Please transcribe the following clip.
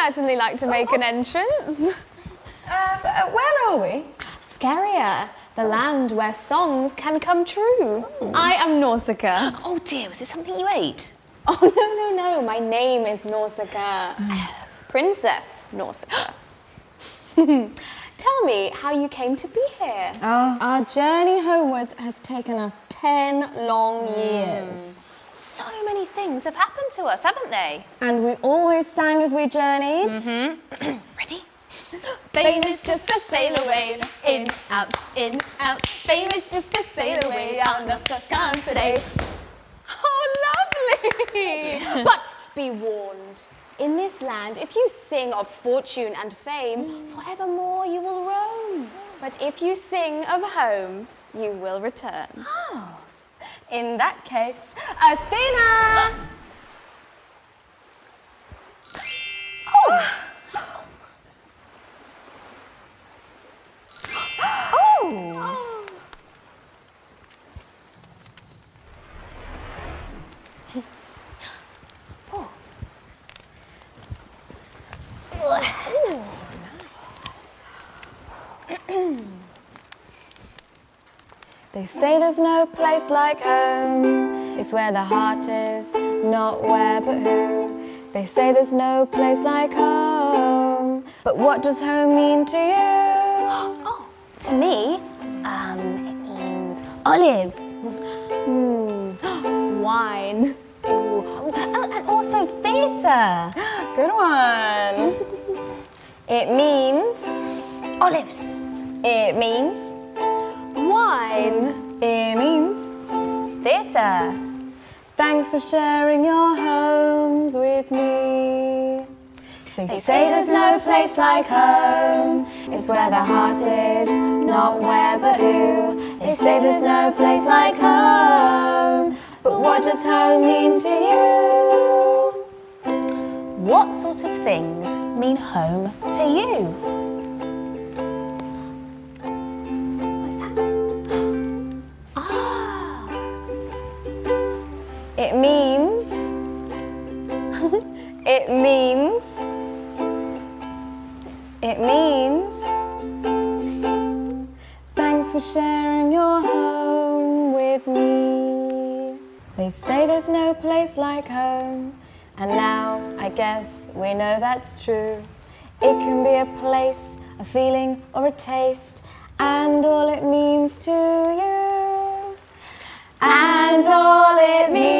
certainly like to make an entrance. Um, uh, where are we? Scheria, the land where songs can come true. Oh. I am Nausicaa. Oh dear, was it something you ate? Oh, no, no, no. My name is Nausicaa. Mm. Princess Nausicaa. Tell me how you came to be here. Ah. Our journey homewards has taken us 10 long hmm. years. So many things have happened to us, haven't they? And we always sang as we journeyed. Mm-hmm. Ready? Fame is just a sail away, in, out, in, out. Fame is just a sail away, on the confident. Oh, lovely! but be warned. In this land, if you sing of fortune and fame, forevermore you will roam. But if you sing of home, you will return. Oh. In that case, Athena! Oh. Oh. Oh. They say there's no place like home. It's where the heart is, not where but who. They say there's no place like home. But what does home mean to you? Oh, to me, um, it means olives. Wine. Oh, and also theatre. Good one. It means, Olives. it means, Wine. it means. Theatre. Thanks for sharing your homes with me. They say there's no place like home. It's where the heart is, not where but who. They say there's no place like home. But what does home mean to you? What sort of things mean home to you? It means. it means. It means. Thanks for sharing your home with me. They say there's no place like home. And now I guess we know that's true. It can be a place, a feeling, or a taste, and all it means to you. And all it means.